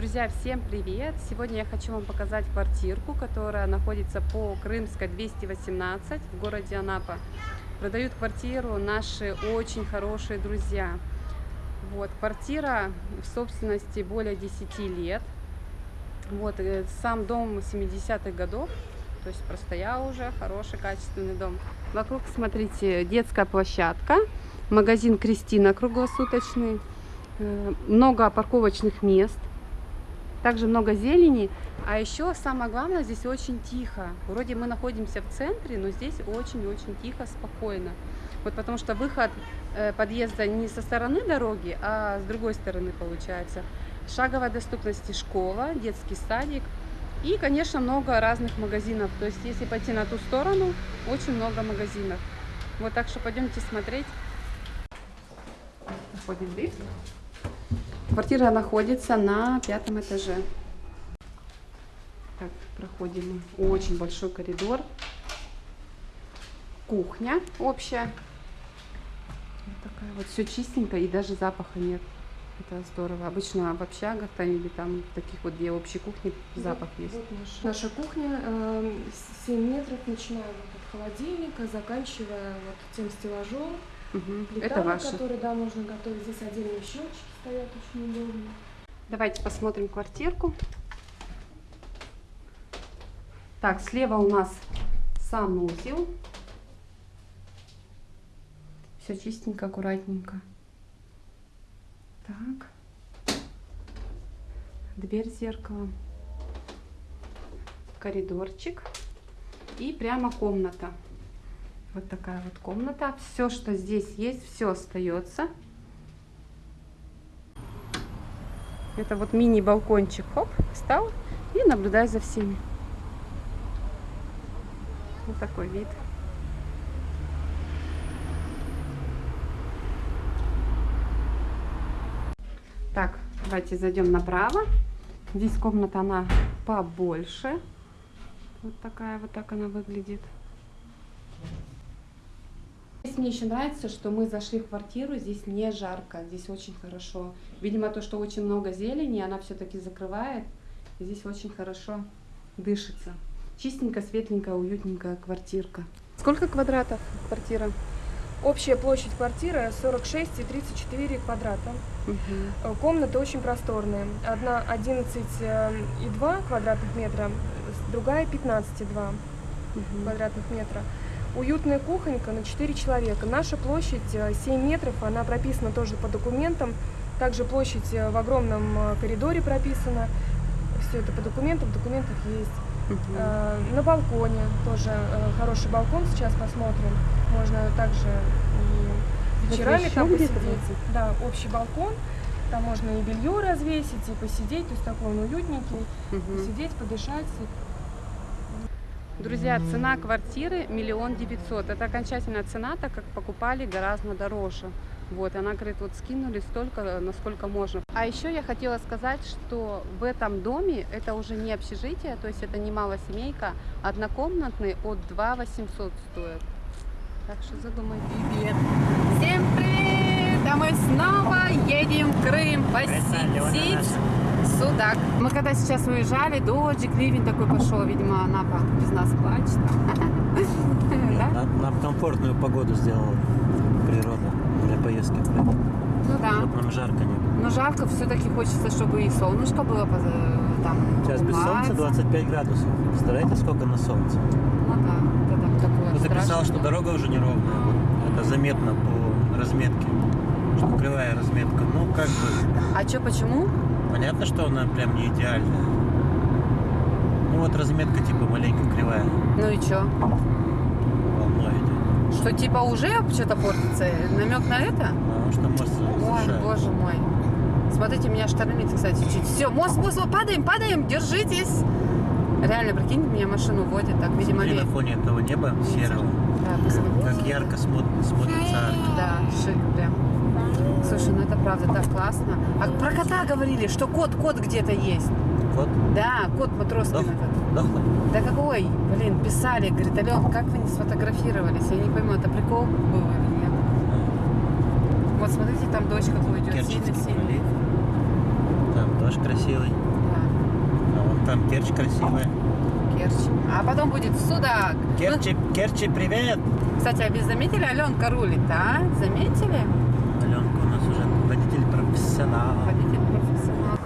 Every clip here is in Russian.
Друзья, всем привет! Сегодня я хочу вам показать квартирку, которая находится по Крымской 218 в городе Анапа. Продают квартиру наши очень хорошие друзья. Вот, квартира в собственности более 10 лет. Вот, э, сам дом 70-х годов, то есть простоял уже, хороший, качественный дом. Вокруг, смотрите, детская площадка, магазин Кристина круглосуточный, э, много парковочных мест, также много зелени, а еще самое главное, здесь очень тихо. Вроде мы находимся в центре, но здесь очень-очень тихо, спокойно. Вот потому что выход э, подъезда не со стороны дороги, а с другой стороны получается. Шаговой доступности школа, детский садик и, конечно, много разных магазинов. То есть, если пойти на ту сторону, очень много магазинов. Вот так что пойдемте смотреть. Заходим в лифт. Квартира находится на пятом этаже. Так, проходим очень большой коридор. Кухня общая. Вот такая вот все чистенько и даже запаха нет. Это здорово. Обычно в общагах там или там таких вот, где общей кухни, запах вот, есть. Вот наша, наша кухня, э, 7 метров, начиная вот от холодильника, заканчивая вот тем стеллажом. Угу. Плита, Это на ваше. которой, да, можно готовить. Здесь отдельные щелчки стоят, очень удобно. Давайте посмотрим квартирку. Так, слева у нас санузел. Все чистенько, аккуратненько. Так. Дверь с зеркалом. Коридорчик. И прямо комната. Вот такая вот комната. Все, что здесь есть, все остается. Это вот мини-балкончик. Хоп, встал и наблюдай за всеми. Вот такой вид. Так, давайте зайдем направо. Здесь комната, она побольше. Вот такая вот так она выглядит. Мне еще нравится, что мы зашли в квартиру, здесь не жарко, здесь очень хорошо. Видимо, то, что очень много зелени, она все-таки закрывает. Здесь очень хорошо дышится. Чистенькая, светленькая, уютненькая квартирка. Сколько квадратов квартира? Общая площадь квартиры 46 и 34 квадрата. Э, Комнаты очень просторные. Одна 11,2 квадратных метра, другая 15,2 Мгм. квадратных метра. Уютная кухонька на 4 человека. Наша площадь э, 7 метров, она прописана тоже по документам. Также площадь э, в огромном э, коридоре прописана. Все это по документам, в документах есть. Э, На балконе тоже э, хороший балкон, сейчас посмотрим. Можно также и вечерами там посидеть. Да, общий балкон. Там можно и белье развесить, и посидеть, то есть такой он уютненький. Мгм. Посидеть, подышать. Друзья, цена квартиры миллион девятьсот. Это окончательная цена, так как покупали гораздо дороже. Вот, она говорит, вот скинули столько, насколько можно. А еще я хотела сказать, что в этом доме это уже не общежитие, то есть это не малосемейка, однокомнатный от 2 800 стоит. Так что задумай. Привет. Всем привет! А мы снова едем в Крым посетить судак. Мы когда сейчас уезжали, дождик, ливень такой пошел, видимо, Анапа без нас плачет. Да? Нам, комфортную погоду сделала природа для поездки. Ну да. Чтоб нам жарко не было. Но жарко все-таки хочется, чтобы и солнышко было там. Сейчас без солнца умываться. 25 градусов. Представляете, сколько на солнце? Ну да, это там такое Ну, ты писал, что дорога уже неровная. Вот это заметно по разметке. Что кривая разметка. Ну, как бы, А что, почему? Понятно, что она прям не идеальная. Ну, вот разметка типа маленько кривая. Ну и что? Волной идет. Что типа уже что-то портится? Намек на это? Потому что мост Ой, боже мой. Смотрите, меня штормит, кстати, чуть. Все, мост, мост, падаем, падаем, держитесь. Реально, прикинь, меня машину водит, так, видимо, Смотри, на фоне этого неба серого, Да, как ярко смотр- смотрится арка. Да, шик прям. Слушай, ну это правда так классно. А про кота говорили, что кот, кот где-то есть. Вот, Да, кот Матроскин Дох? этот. дохлый. Да какой? Блин, писали, говорит, Ален, как вы не сфотографировались? Я не пойму, это прикол был или нет. Вот смотрите, там дождь какой идет, Керченский сильно-сильно. пролив. Там наш красивый. Да, А вон там Керчь красивая. Керчь. А потом будет Судак. Керчи, Керчи, привет! Ну, кстати, а вы заметили, Аленка рулит, а? Заметили? Аленка у нас уже водитель профессионал. Водитель профессионал.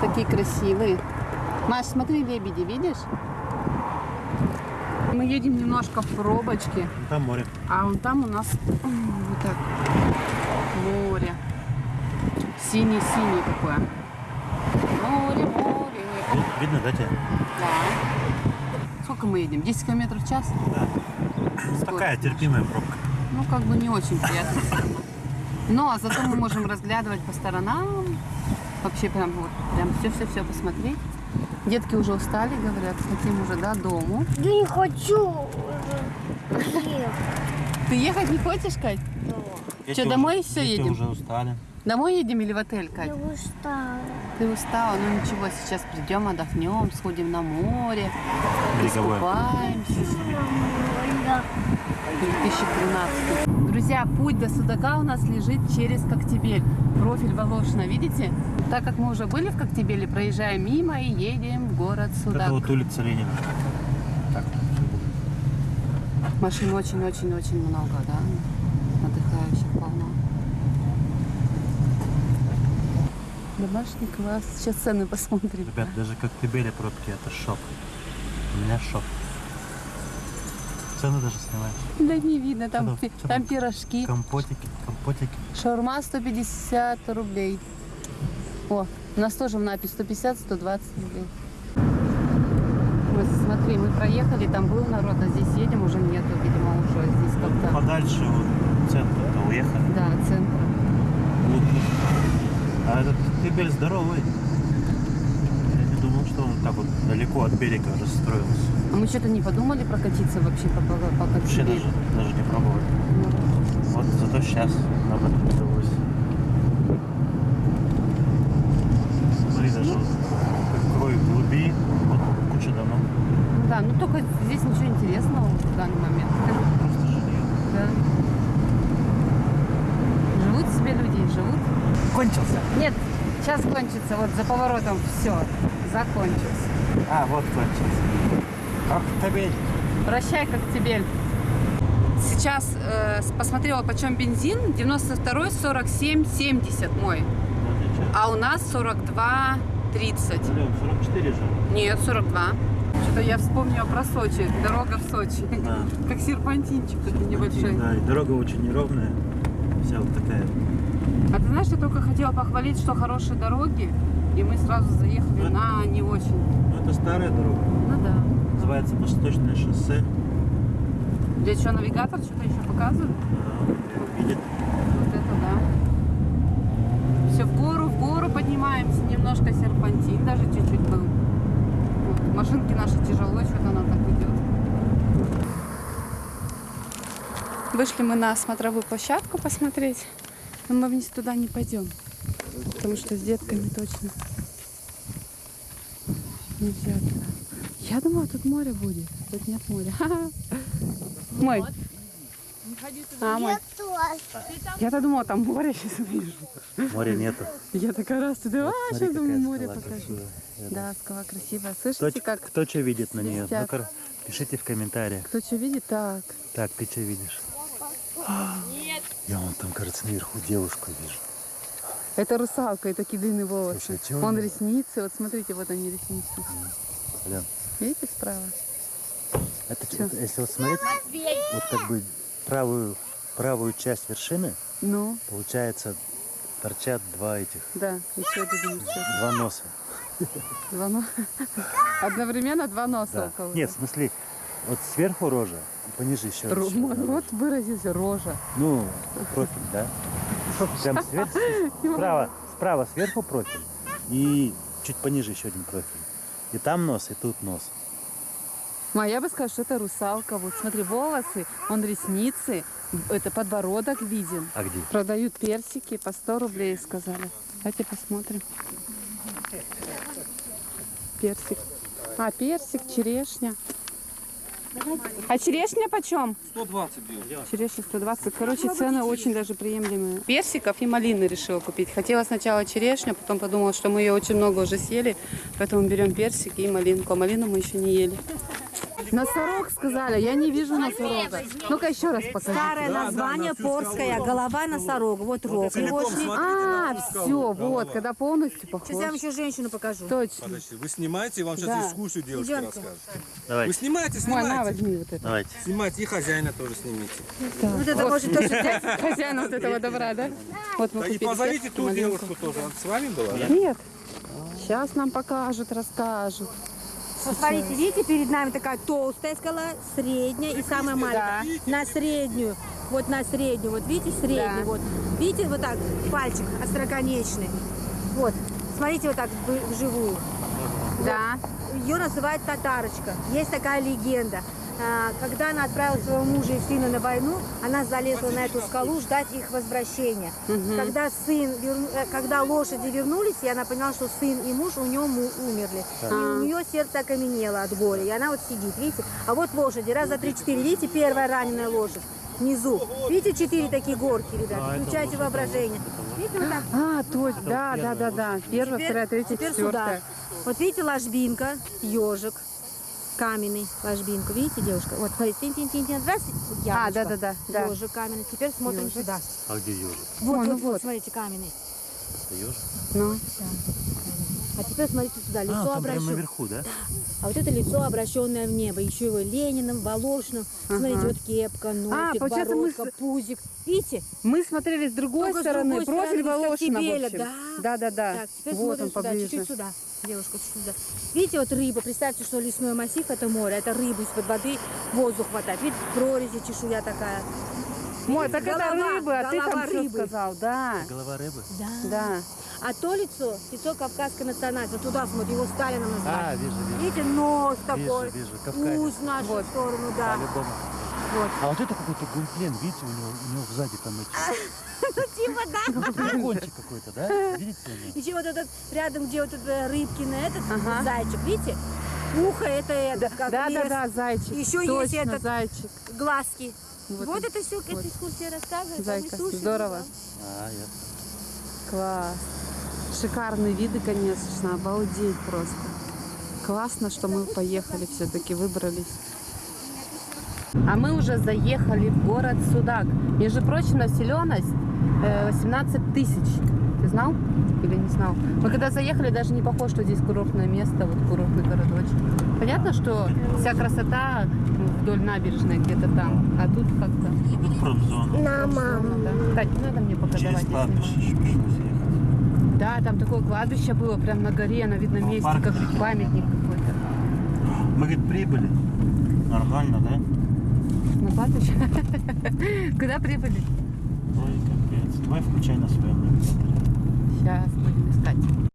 Такие красивые. Маш, смотри, лебеди, видишь? Мы едем немножко в пробочке, Там море. а вон там у нас вот так море. Синий-синий такое. Море, море. Ви- Видно, да, тебя? Да. Сколько мы едем? 10 километров в час? Такая терпимая пробка. Ну, как бы не очень приятно все. Но а зато мы можем разглядывать по сторонам. Вообще прям вот, прям все-все-все посмотреть. Детки уже устали, говорят, хотим уже до дому. Я не хочу. Ты ехать не хочешь, Кать? Дети Чё, домой уже- всё дети едем? уже устали. Домой едем или в отель, Кать? Я устала. Ты устала? Ну ничего, сейчас придем, отдохнем, сходим на море, Береговое. искупаемся. Я 2013. Друзья, путь до Судака у нас лежит через Коктебель. Профиль Волошина, видите? Так как мы уже были в Коктебеле, проезжаем мимо и едем в город Судак. Это вот улица Ленина. Так, Машин очень-очень-очень много, да? Отдыхающих полно. Домашний класс. Сейчас цены посмотрим. ребят, даже как Тибели пробки, это шок. У меня шок. Цены даже снимаешь. Да не видно, там, Чё там? Чё там пирожки. Компотики, компотики. Шаурма 150 рублей. О, у нас тоже в напись 150-120 рублей. Вот, смотри, мы проехали, там был народ, а здесь едем, уже нету, видимо, уже здесь как-то... Подальше вот центр-то уехали. Да, центра. Глубже. А этот Тибель здоровый. Он далеко от берега расстроился. А мы что-то не подумали прокатиться вообще по, по, по Вообще даже, даже не пробовали. Ну, Вот зато сейчас нам это удалось. Смотри, даже вот какой глуби, вот куча домов. ну да, ну только здесь ничего интересного в данный момент. Просто жилье. Да. Живут себе люди, живут. Кончился. Нет, сейчас кончится, вот за поворотом все, закончился. А, вот кончился. Ах, Табель. Прощай, Коктебель. Сейчас э, посмотрела, почем бензин. 92 47 70 мой. А у нас 42 30. Ален, 44 же. Нет, 42. Что-то я вспомнила про Сочи. Дорога в Сочи. Да. Как серпантинчик такой небольшой. Да, и дорога очень неровная. Вся вот такая. А ты знаешь, я только хотела похвалить, что хорошие дороги. И мы сразу заехали Ну, на не очень. Ну, это старая дорога. Ну да. Называется Восточное шоссе. Для чего навигатор что-то еще показывает? А, Видит. Вот это да. Все в гору, в гору поднимаемся, немножко серпантин даже чуть-чуть был. Вот, Машинки наши тяжело, что-то она так идет. Вышли мы на смотровую площадку посмотреть, но мы вниз туда не пойдем, потому что с детками точно нельзя туда. Я думала, тут море будет, тут нет моря. Мой. А, мой. Я-то думала, там море сейчас увижу. Моря нету. Я такая раз туда, а, Смотри, сейчас думаю, море покажу. Да, скала красивая. Кто, Слышите, как кто что видит на нее? Ну-ка, пишите в комментариях. кто что видит, так. Так, ты что видишь? Я вон там, кажется, наверху девушку вижу. Это русалка, такие длинные волосы. Слушай, а Вон ресницы, вот смотрите, вот они ресницы. Ален, Видите справа? это, это если вот смотреть, вот как бы правую, правую часть вершины, Ну, получается, торчат два этих, да, еще один два носа. Два но- Одновременно два носа Да. у кого-то. Нет, в смысле, вот сверху рожа, пониже еще. Мой одна рот рожа. Ну, профиль, да? Прям свер- справа, справа сверху профиль, и чуть пониже еще один профиль. И там нос, и тут нос. Ма, я бы сказала, что это русалка. Вот смотри, волосы, он ресницы, это подбородок виден. А где? Продают персики по 100 рублей, сказали. Давайте посмотрим. Персик. А, персик, черешня. А черешня почем? 120 бил. Черешня 120. Короче, цены очень даже приемлемые. Персиков и малины решила купить. Хотела сначала черешню, потом подумала, что мы ее очень много уже съели, поэтому берем персики и малинку. А малину мы еще не ели. Носорог сказали, я не вижу носорога. Ну-ка еще раз покажи. Старое название порская, голова носорога. Вот рог. А, все, вот, когда полностью похож. Сейчас я вам еще женщину покажу. Точно. Подожди, вы снимаете, вам сейчас Да. дискуссию девушка расскажет. Давайте. Вы снимаете, Мой, на, снимайте. возьми вот это. Давайте. Снимайте и хозяина тоже снимите. Вот это может тоже взять. Хозяина вот этого добра, да? Вот мы и позовите ту девушку тоже. Она с вами была? да? Нет. Сейчас нам покажут, расскажут. Посмотрите, видите, перед нами такая толстая скала, средняя и самая маленькая. На среднюю. Вот на среднюю. Вот видите, среднюю. Да. Вот. Видите, вот так, пальчик остроконечный. Вот. Смотрите вот так вживую. Да. Ее называют татарочка. Есть такая легенда. А, Когда она отправила своего мужа и сына на войну, она залезла на эту скалу ждать их возвращения. Когда сын, э, когда лошади вернулись, и она поняла, что сын и муж у нее умерли. И у нее сердце окаменело от горя. И она вот сидит, видите? А вот лошади, раз, два, три, четыре. Видите, первая раненая лошадь внизу. Видите, четыре такие горки, ребята. Включайте воображение. Видите, вот так. А, точно, да, да, да, да. Первая, Теперь- вторая, третья, четвертая. Вот видите, ложбинка, ежик, каменный ложбинку. Видите, девушка? Вот, смотрите, тин тин тин тин раз, А, яблочко, да, да, да, да. Ежик каменный. Теперь смотрим Ёжик. сюда. А где ежик? Вот, О, вот, ну вот, вот. смотрите, каменный. Это ежик? Ну, А теперь смотрите сюда, лицо А, там прямо обращенное. наверху, да? А вот это лицо обращенное в небо. Еще его Лениным, Волошиным. Смотрите, вот кепка, носик, мы бородка, с- пузик. Видите? мы смотрели с другой Только с стороны, другой профиль стороны, Волошина, в общем. да. Да, да, да. Так, теперь Вот смотрим он сюда, поближе. чуть-чуть сюда. Девушка, чуть. Видите, вот рыба, представьте, что лесной массив это море, это рыба из-под воды, воздух хватает. Видите, прорези, чешуя такая. Мой, так это Голова, рыба, а ты там что рыбы. сказал, да. Голова рыбы? Да. Да. А то лицо, лицо кавказской национальности, вот туда смотри, его Сталином назвали. А, вижу, вижу. Видите, нос такой, Вижу, вижу, Кавказец. ус в нашу Вот. сторону, да. По-любому. Вот. А вот это какой-то гундлен, видите, у него, у него сзади там эти... Типа, да. Дракончик какой-то, да? Видите? Еще вот этот, рядом, где вот этот рыбкин этот зайчик, видите? Ухо это этот, как Да, да, да, зайчик. Еще есть этот- зайчик. глазки. Вот Вот, это все, эта экскурсия рассказывает. а Зайка, здорово. А, ясно. Класс. Шикарные виды, конечно, обалдеть просто. Классно, что мы поехали все-таки, выбрались. А мы уже заехали в город Судак. Между прочим, населенность э, 18 тысяч. Ты знал или не знал? Мы когда заехали, даже не похоже, что здесь курортное место, вот курортный городочек. Понятно, что вся красота вдоль набережной где-то там, а тут как-то... Промзона. На маму. Да. Кать, не надо мне показывать. Через я кладбище снимаю. еще пришлось ехать. Да, там такое кладбище было, прям на горе, на видном Ну, месте, парк. как памятник какой-то. Мы, говорит, прибыли. Нормально, да? Кладбище? Куда прибыли? Ой, капец. Давай включай на своем навигаторе. Сейчас будем искать.